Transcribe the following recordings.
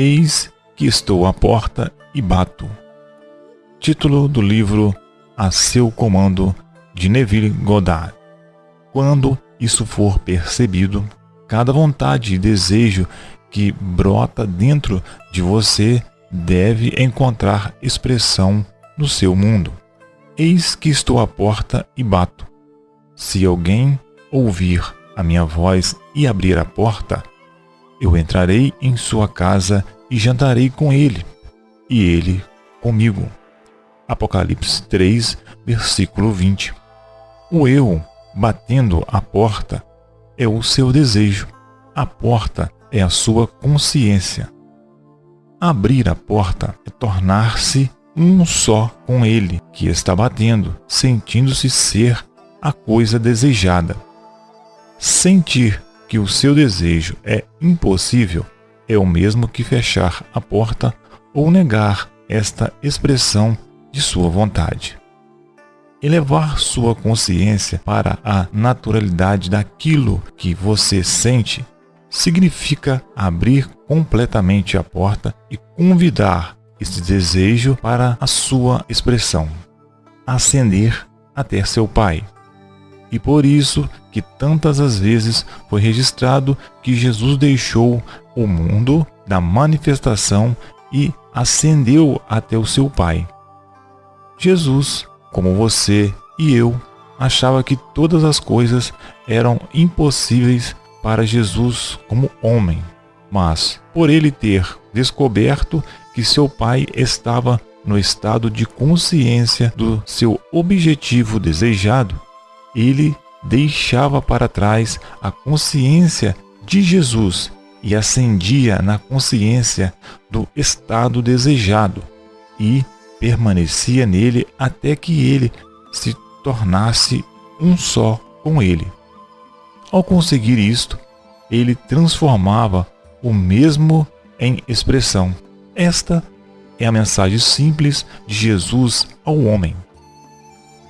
Eis que estou à porta e bato. Título do livro A Seu Comando, de Neville Goddard. Quando isso for percebido, cada vontade e desejo que brota dentro de você deve encontrar expressão no seu mundo. Eis que estou à porta e bato. Se alguém ouvir a minha voz e abrir a porta, eu entrarei em sua casa e jantarei com ele, e ele comigo. Apocalipse 3, versículo 20. O eu batendo a porta é o seu desejo. A porta é a sua consciência. Abrir a porta é tornar-se um só com ele que está batendo, sentindo-se ser a coisa desejada. Sentir que o seu desejo é impossível é o mesmo que fechar a porta ou negar esta expressão de sua vontade. Elevar sua consciência para a naturalidade daquilo que você sente significa abrir completamente a porta e convidar esse desejo para a sua expressão, ascender até seu Pai. E por isso que tantas as vezes foi registrado que Jesus deixou o mundo da manifestação e ascendeu até o seu Pai. Jesus, como você e eu, achava que todas as coisas eram impossíveis para Jesus como homem, mas por ele ter descoberto que seu pai estava no estado de consciência do seu objetivo desejado, ele deixava para trás a consciência de Jesus e ascendia na consciência do estado desejado e permanecia nele até que ele se tornasse um só com ele. Ao conseguir isto, ele transformava o mesmo em expressão. Esta é a mensagem simples de Jesus ao homem.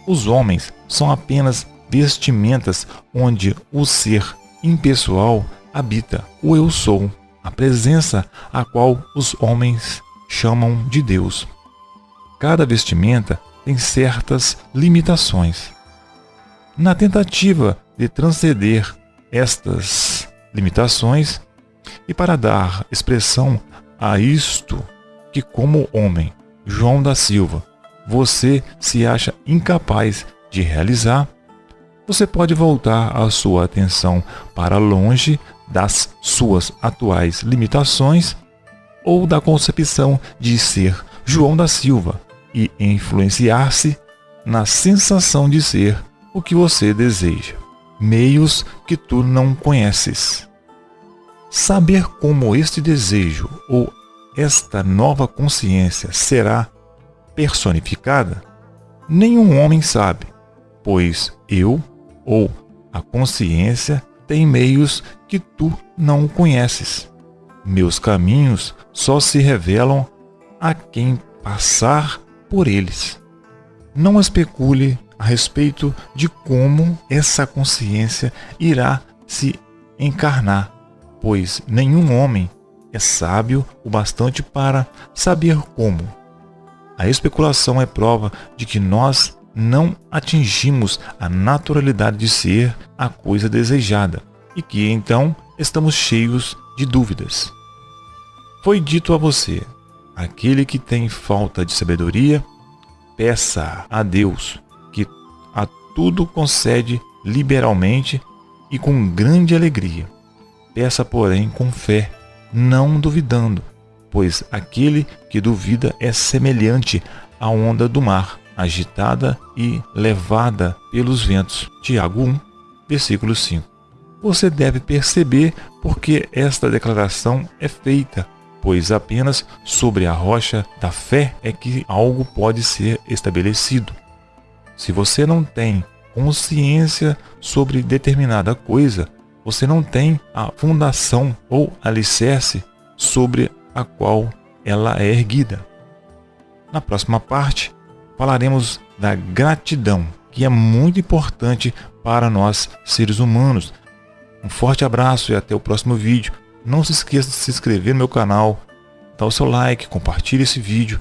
Os homens são apenas vestimentas onde o ser impessoal habita, o eu sou, a presença a qual os homens chamam de Deus. Cada vestimenta tem certas limitações. Na tentativa de transcender estas limitações e para dar expressão a isto que, como homem, João da Silva, você se acha incapaz de realizar, você pode voltar a sua atenção para longe das suas atuais limitações ou da concepção de ser João da Silva e influenciar-se na sensação de ser o que você deseja, meios que tu não conheces. Saber como este desejo ou esta nova consciência será personificada, nenhum homem sabe, pois eu ou a consciência tem meios que tu não conheces. Meus caminhos só se revelam a quem passar por eles. Não especule a respeito de como essa consciência irá se encarnar, pois nenhum homem é sábio o bastante para saber como. A especulação é prova de que nós não atingimos a naturalidade de ser a coisa desejada e que então estamos cheios de dúvidas. Foi dito a você: aquele que tem falta de sabedoria, peça a Deus, que a tudo concede liberalmente e com grande alegria. Peça, porém, com fé, não duvidando, pois aquele que duvida é semelhante à onda do mar, agitada e levada pelos ventos. Tiago 1, versículo 5. Você deve perceber porque esta declaração é feita, pois apenas sobre a rocha da fé é que algo pode ser estabelecido. Se você não tem consciência sobre determinada coisa, você não tem a fundação ou alicerce sobre a qual ela é erguida. Na próxima parte, falaremos da gratidão, que é muito importante para nós seres humanos. Um forte abraço e até o próximo vídeo. Não se esqueça de se inscrever no meu canal, dá o seu like, compartilhe esse vídeo